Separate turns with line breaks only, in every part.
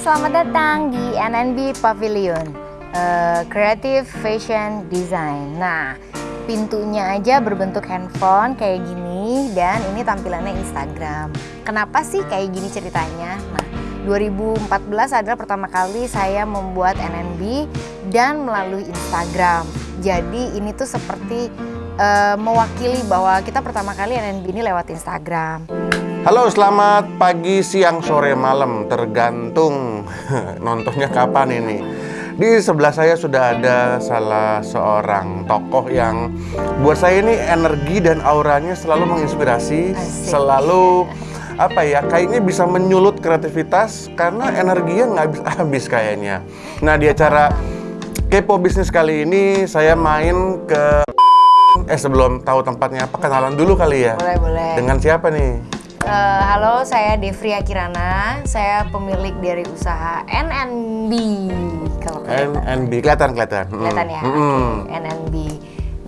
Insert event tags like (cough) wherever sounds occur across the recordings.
selamat datang di NNB Pavilion uh, Creative Fashion Design. Nah, pintunya aja berbentuk handphone kayak gini dan ini tampilannya Instagram. Kenapa sih kayak gini ceritanya? Nah, 2014 adalah pertama kali saya membuat NNB dan melalui Instagram. Jadi ini tuh seperti uh, mewakili bahwa kita pertama kali NNB ini lewat Instagram.
Halo, selamat pagi, siang, sore, malam, tergantung (laughs) nontonnya kapan ini. Di sebelah saya sudah ada salah seorang tokoh yang buat saya ini energi dan auranya selalu menginspirasi, Asik. selalu apa ya, kayaknya bisa menyulut kreativitas karena energinya nggak habis-habis (laughs) kayaknya. Nah, di acara Kepo Bisnis kali ini saya main ke Eh sebelum tahu tempatnya apa kenalan dulu kali ya?
Boleh, boleh.
Dengan siapa nih?
Uh, halo, saya Devria Kirana. Saya pemilik dari usaha NNB.
Kalau NNB kelihatan kelihatan.
Kelihatan ya. Mm. Okay. NNB.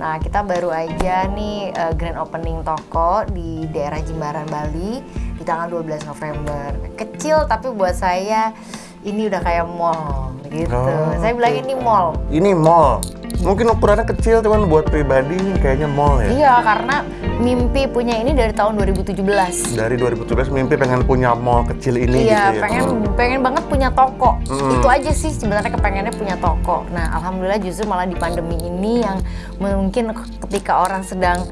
Nah, kita baru aja nih uh, grand opening toko di daerah Jimbaran Bali di tanggal 12 November. Kecil tapi buat saya ini udah kayak mall gitu. Oh, saya bilang ini mall.
Ini mall mungkin ukurannya kecil cuman buat pribadi kayaknya mall ya
iya karena mimpi punya ini dari tahun 2017
dari 2017 mimpi pengen punya mall kecil ini
iya gitu ya? pengen hmm. pengen banget punya toko hmm. itu aja sih sebenarnya kepengennya punya toko nah alhamdulillah justru malah di pandemi ini yang mungkin ketika orang sedang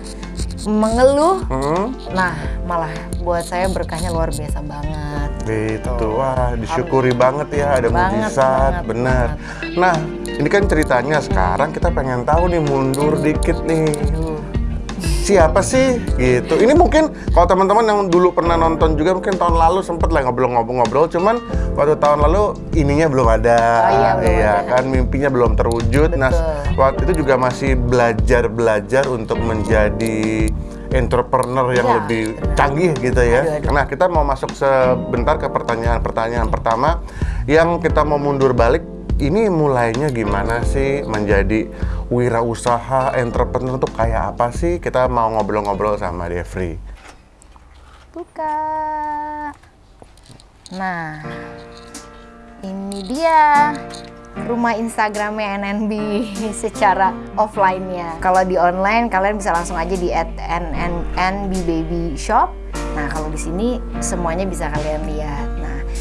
mengeluh. Hmm. nah malah buat saya berkahnya luar biasa banget.
Gitu. Wah disyukuri banget ya ada mujizat benar. nah ini kan ceritanya sekarang kita pengen tahu nih mundur dikit nih. Siapa sih gitu? Ini mungkin kalau teman-teman yang dulu pernah nonton juga mungkin tahun lalu sempet lah ngobrol-ngobrol cuman waktu tahun lalu ininya belum ada.
Oh, iya, belum
iya ada. kan mimpinya belum terwujud. Nah, Betul. Nah, waktu itu juga masih belajar-belajar untuk menjadi entrepreneur yang ya, lebih canggih gitu ya. Aduh, aduh. Nah, kita mau masuk sebentar ke pertanyaan-pertanyaan pertama yang kita mau mundur balik ini mulainya gimana sih menjadi wirausaha entrepreneur tuh kayak apa sih? Kita mau ngobrol-ngobrol sama Devri.
Buka. Nah, ini dia rumah Instagramnya NNB (laughs) secara offline-nya. Kalau di online kalian bisa langsung aja di at NNB Baby Shop. Nah, kalau di sini semuanya bisa kalian lihat.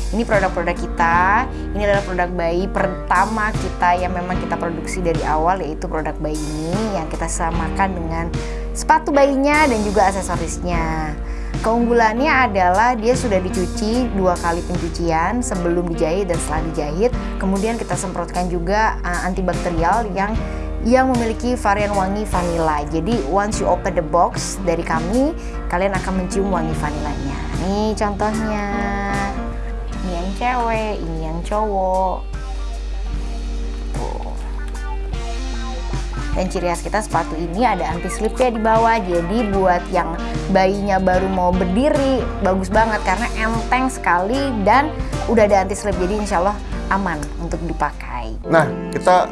Ini produk-produk kita, ini adalah produk bayi pertama kita yang memang kita produksi dari awal yaitu produk bayi ini yang kita samakan dengan sepatu bayinya dan juga aksesorisnya. Keunggulannya adalah dia sudah dicuci dua kali pencucian sebelum dijahit dan setelah dijahit. Kemudian kita semprotkan juga uh, antibakterial yang yang memiliki varian wangi vanilla. Jadi once you open the box dari kami, kalian akan mencium wangi vanilanya. Nih contohnya cewek, ini yang cowok. Tuh. Dan ciri khas kita sepatu ini ada anti slipnya di bawah. Jadi buat yang bayinya baru mau berdiri bagus banget karena enteng sekali dan udah ada anti slip. Jadi insya Allah aman untuk dipakai.
Nah kita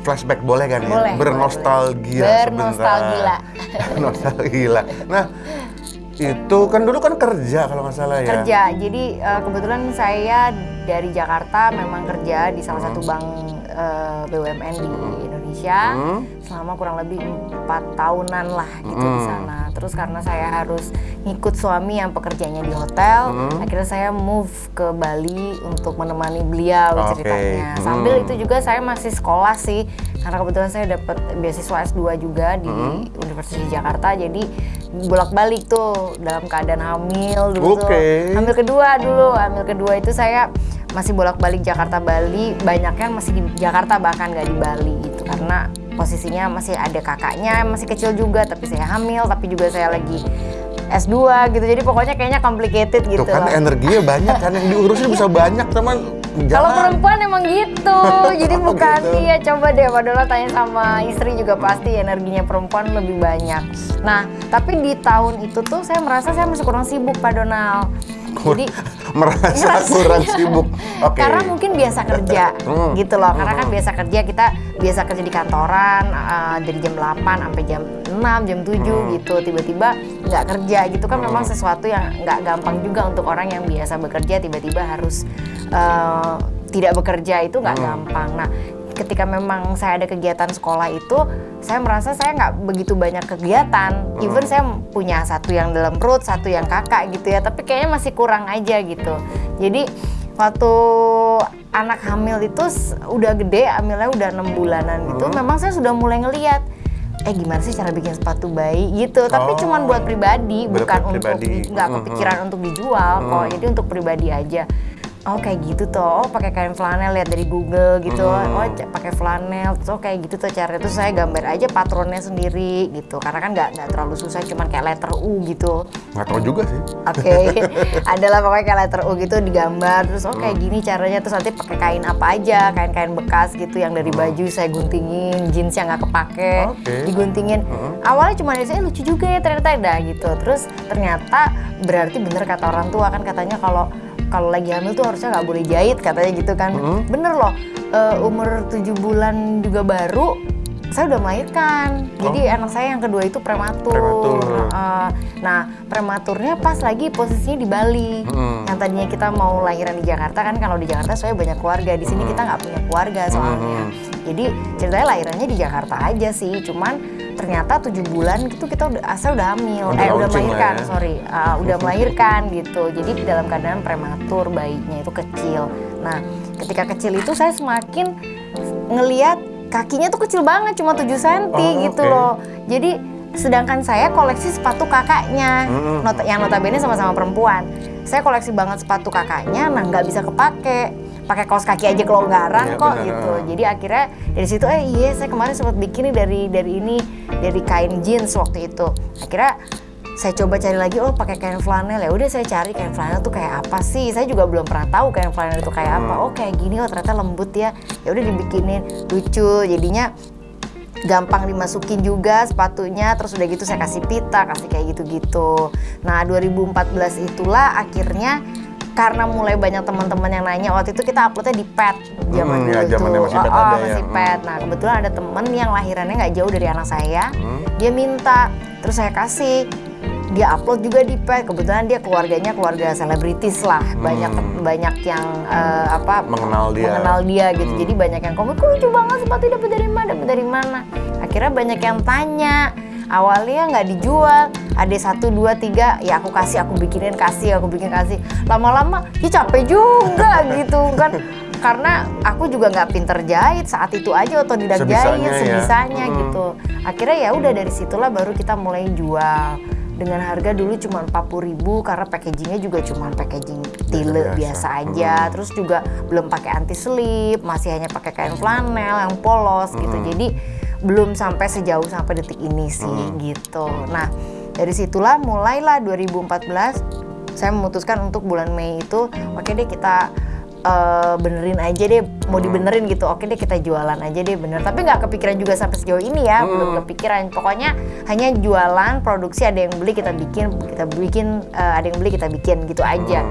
flashback boleh kan ya?
Boleh,
Bernostalgia
Bernostalgia. (laughs)
Nostalgia. Nah, itu kan dulu kan kerja kalau nggak salah ya.
Kerja. Jadi uh, kebetulan saya dari Jakarta memang kerja di salah satu bank uh, eh, BUMN di Indonesia hmm. selama kurang lebih empat tahunan lah gitu hmm. di sana. Terus karena saya harus ngikut suami yang pekerjaannya di hotel, hmm. akhirnya saya move ke Bali untuk menemani beliau okay. ceritanya. Sambil hmm. itu juga saya masih sekolah sih karena kebetulan saya dapat beasiswa S2 juga di hmm. Universitas Jakarta jadi bolak-balik tuh dalam keadaan hamil dulu okay. tuh. Hamil kedua dulu, hamil kedua itu saya masih bolak-balik Jakarta Bali banyak kan masih di Jakarta bahkan nggak di Bali gitu karena posisinya masih ada kakaknya masih kecil juga tapi saya hamil tapi juga saya lagi S2 gitu jadi pokoknya kayaknya complicated gitu
Tuh kan loh. energinya banyak kan yang diurusin bisa banyak teman
kalau perempuan emang gitu (laughs) jadi oh, bukan gitu. iya coba deh Pak tanya sama istri juga pasti energinya perempuan lebih banyak nah tapi di tahun itu tuh saya merasa saya masih kurang sibuk Pak Donald
jadi (laughs) merasa (laughs) kurang sibuk.
Oke. Okay. Karena mungkin biasa kerja hmm. gitu loh. Karena kan hmm. biasa kerja kita biasa kerja di kantoran uh, dari jam 8 sampai jam 6, jam 7 hmm. gitu. Tiba-tiba nggak kerja gitu kan memang sesuatu yang nggak gampang juga untuk orang yang biasa bekerja tiba-tiba harus uh, tidak bekerja itu nggak gampang. Nah ketika memang saya ada kegiatan sekolah itu saya merasa saya nggak begitu banyak kegiatan. Even saya punya satu yang dalam perut satu yang kakak gitu ya tapi kayaknya masih kurang aja gitu. Jadi waktu anak hamil itu udah gede hamilnya udah enam bulanan gitu memang saya sudah mulai ngeliat eh gimana sih cara bikin sepatu bayi gitu. Tapi
Oh.
cuman buat pribadi bukan
pribadi.
untuk nggak kepikiran untuk dijual kok. Jadi untuk pribadi aja oh kayak gitu tuh oh pakai kain flanel lihat dari Google gitu. Oh c- pakai flanel. Terus oh kayak gitu tuh caranya. Terus saya gambar aja patronnya sendiri gitu. Karena kan nggak nggak terlalu susah cuman kayak letter U gitu.
Nggak tahu juga sih.
Oke, (laughs) adalah pokoknya kayak letter U gitu digambar. Terus oh kayak gini caranya. Terus nanti pakai kain apa aja. Kain-kain bekas gitu yang dari baju saya guntingin. Jeans yang nggak kepake
Oke.
diguntingin. Awalnya cuma dari saya lucu juga ya ternyata. Dah gitu. Terus ternyata berarti bener kata orang tua kan katanya kalau kalau lagi hamil tuh harusnya nggak boleh jahit katanya gitu kan. Bener loh eh, umur 7 bulan juga baru saya udah melahirkan. Jadi anak saya yang kedua itu prematur,
Prematur.
Uh, nah prematurnya pas lagi posisinya di Bali.
Mm.
yang tadinya kita mau lahiran di Jakarta kan kalau di Jakarta saya banyak keluarga. Di sini kita nggak punya keluarga soalnya. Jadi ceritanya lahirannya di Jakarta aja sih. Cuman ternyata tujuh bulan itu kita udah asal udah hamil.
Udah
eh udah melahirkan
ya.
sorry. Uh, udah melahirkan gitu. Jadi dalam keadaan prematur bayinya itu kecil. Nah ketika kecil itu saya semakin ngeliat kakinya tuh kecil banget cuma 7 cm
Oh,
gitu loh. Jadi sedangkan saya koleksi sepatu kakaknya nota, yang notabene sama-sama perempuan. Saya koleksi banget sepatu kakaknya nah nggak bisa kepake pakai kaos kaki aja kelonggaran
Iya,
kok
benar.
gitu. Jadi akhirnya dari situ eh iya saya kemarin sempat bikin nih dari dari ini dari kain jeans waktu itu. Akhirnya saya coba cari lagi oh pakai kain flanel. Ya udah saya cari kain flanel tuh kayak apa sih? Saya juga belum pernah tahu kain flanel itu kayak apa. Oh kayak gini oh ternyata lembut ya. Ya udah dibikinin. Lucu. Jadinya gampang dimasukin juga sepatunya. Terus udah gitu saya kasih pita kasih kayak gitu-gitu. Nah 2014 itulah akhirnya karena mulai banyak teman-teman yang nanya waktu itu kita uploadnya di pet zaman
Hmm,
dulu
ya,
tuh
masih pet
Oh,
ada
oh,
ya.
masih
Hmm.
pet nah kebetulan ada temen yang lahirannya nggak jauh dari anak saya
Hmm.
dia minta terus saya kasih dia upload juga di pet kebetulan dia keluarganya keluarga selebritis lah banyak banyak yang eh, apa
Hmm. Mengenal dia.
mengenal dia gitu
Hmm.
jadi banyak yang komen kok lucu banget sepatu dapat dari mana dapat dari mana akhirnya banyak yang tanya awalnya nggak dijual. Ada satu dua tiga ya aku kasih aku bikinin kasih aku bikin kasih. Lama-lama ya capek juga gitu kan. Karena aku juga nggak pinter jahit saat itu aja otodidak
Sebisanya
jahit
ya.
sebisanya
Hmm.
gitu. Akhirnya ya udah dari situlah baru kita mulai jual. Dengan harga dulu cuma 40.000 karena packagingnya juga cuma packaging tile
Biasa-biasa.
biasa. aja. Terus juga belum pakai anti slip masih hanya pakai kain flanel yang polos gitu. Jadi belum sampai sejauh sampai detik ini sih gitu. Nah dari situlah mulailah 2014 saya memutuskan untuk bulan Mei itu oke deh kita eh, benerin aja deh mau dibenerin gitu oke deh kita jualan aja deh bener. Tapi nggak kepikiran juga sampai sejauh ini ya belum kepikiran. Pokoknya hanya jualan produksi ada yang beli kita bikin kita bikin eh, ada yang beli kita bikin gitu aja.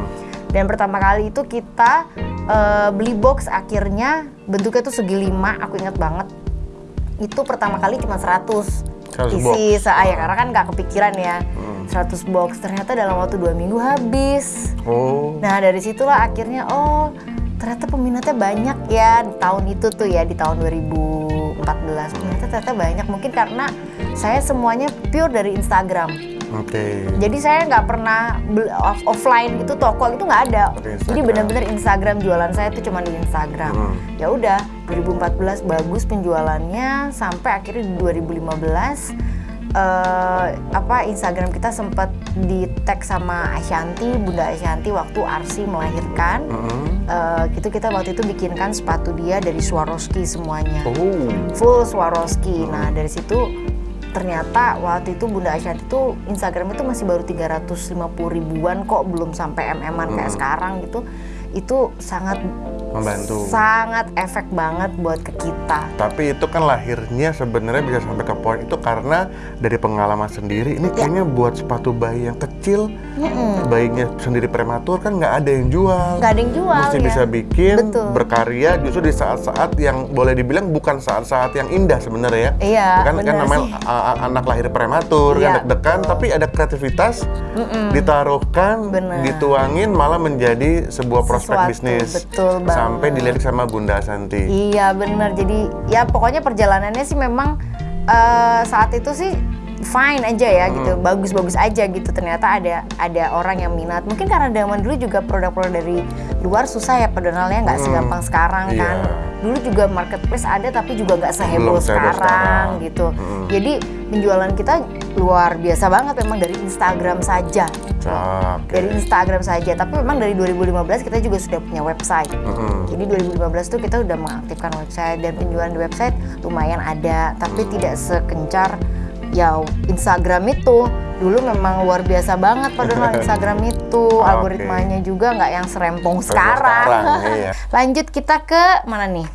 Dan pertama kali itu kita eh, beli box akhirnya bentuknya tuh segi lima aku ingat banget itu pertama kali cuma 100
100
isi saya karena kan nggak kepikiran ya. 100 box ternyata dalam waktu dua minggu habis.
Oh.
Nah dari situlah akhirnya oh ternyata peminatnya banyak ya di tahun itu tuh ya di tahun 2014 peminatnya ternyata banyak. Mungkin karena saya semuanya pure dari Instagram
Oke.
jadi saya nggak pernah off- offline gitu toko itu nggak ada jadi benar-benar Instagram jualan saya itu cuma di Instagram
Hmm.
ya udah 2014 bagus penjualannya sampai akhirnya di 2015 eh, apa Instagram kita sempat di tag sama Ashanti Bunda Ashanti waktu Arsi melahirkan
Mm-mm.
Eh, gitu kita waktu itu bikinkan sepatu dia dari Swarovski semuanya
Oh.
full Swarovski. Nah dari situ ternyata waktu itu Bunda Ashanti itu Instagram itu masih baru 350 ribuan kok belum sampai mm-an kayak sekarang gitu. Itu sangat
Membantu.
sangat efek banget buat ke kita.
Tapi itu kan lahirnya sebenarnya bisa sampai ke poin itu karena dari pengalaman sendiri. Ini kayaknya buat sepatu bayi yang kecil, bayinya sendiri prematur kan nggak ada yang jual.
Nggak ada yang jual
Mesti
ya.
bisa bikin,
Betul.
berkarya justru di saat-saat yang boleh dibilang bukan saat-saat yang indah sebenarnya ya.
Iya,
Kan kan namanya anak lahir prematur
Iya,
kan deg-degan tapi ada kreativitas ditaruhkan,
Bener.
dituangin malah menjadi sebuah prospek
Sesuatu,
bisnis.
betul banget.
Sampai dilirik sama Bunda Santi.
Iya bener. Jadi ya pokoknya perjalanannya sih memang eh, saat itu sih fine aja ya gitu,
Hmm.
bagus-bagus aja gitu. Ternyata ada ada orang yang minat. Mungkin karena zaman dulu juga produk-produk dari luar susah ya pedonalnya nggak segampang sekarang
Iya.
kan. Dulu juga marketplace ada tapi juga nggak seheboh sekarang,
sekarang.
gitu. Jadi penjualan kita luar biasa banget memang dari Instagram saja.
Oke.
Dari Instagram saja, tapi memang dari 2015 kita juga sudah punya website.
Mm-mm.
Jadi 2015 tuh kita udah mengaktifkan website dan penjualan di website lumayan ada, tapi tidak sekencar ya Instagram itu. Dulu memang luar biasa banget padahal (laughs) Instagram itu
Oke.
algoritmanya juga nggak yang serempong sekarang.
sekarang, iya.
Lanjut kita ke mana nih?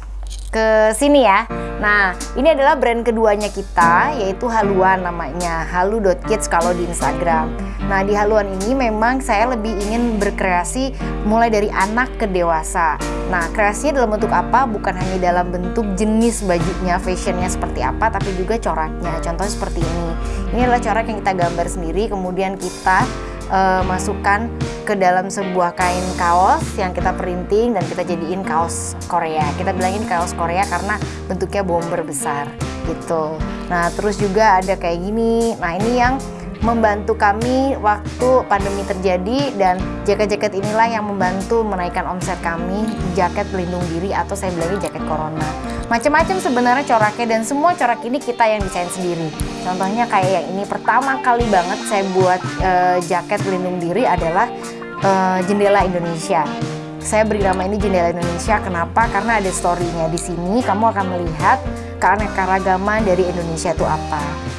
Ke sini ya. Nah, ini adalah brand keduanya kita yaitu Haluan namanya. Halu.kids kalau di Instagram. Nah, di Haluan ini memang saya lebih ingin berkreasi mulai dari anak ke dewasa. Nah, kreasinya dalam bentuk apa? Bukan hanya dalam bentuk jenis bajunya, fashionnya seperti apa, tapi juga coraknya. Contohnya seperti ini. Ini adalah corak yang kita gambar sendiri, kemudian kita eh, masukkan ke dalam sebuah kain kaos yang kita printing dan kita jadiin kaos Korea. Kita bilangin kaos Korea karena bentuknya bomber besar gitu. Nah, terus juga ada kayak gini. Nah, ini yang membantu kami waktu pandemi terjadi dan jaket-jaket inilah yang membantu menaikkan omset kami jaket pelindung diri atau saya bilangnya jaket corona macam-macam sebenarnya coraknya dan semua corak ini kita yang desain sendiri. Contohnya kayak yang ini pertama kali banget saya buat eh, jaket pelindung diri adalah eh, jendela Indonesia. Saya beri nama ini jendela Indonesia. Kenapa? Karena ada story-nya di sini. Kamu akan melihat keanekaragaman dari Indonesia itu apa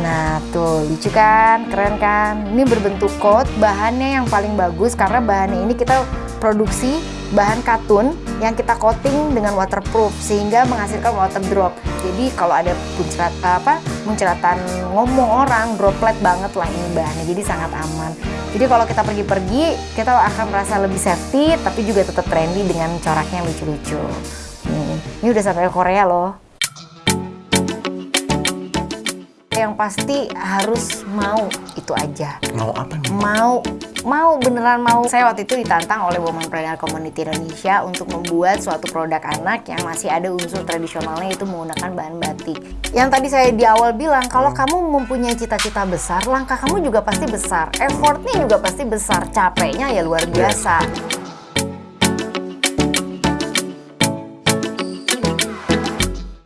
Nah tuh lucu kan, keren kan Ini berbentuk coat, bahannya yang paling bagus Karena bahannya ini kita produksi bahan katun yang kita coating dengan waterproof sehingga menghasilkan water drop. Jadi kalau ada muncrat apa muncratan ngomong orang droplet banget lah ini bahannya. Jadi sangat aman. Jadi kalau kita pergi-pergi kita akan merasa lebih safety tapi juga tetap trendy dengan coraknya lucu-lucu. Nih, ini udah sampai Korea loh yang pasti harus mau itu aja.
Mau apa nih?
mau mau beneran mau. Saya waktu itu ditantang oleh Womanpreneur Community Indonesia untuk membuat suatu produk anak yang masih ada unsur tradisionalnya itu menggunakan bahan batik. Yang tadi saya di awal bilang kalau kamu mempunyai cita-cita besar langkah kamu juga pasti besar. Effortnya juga pasti besar. Capeknya ya luar biasa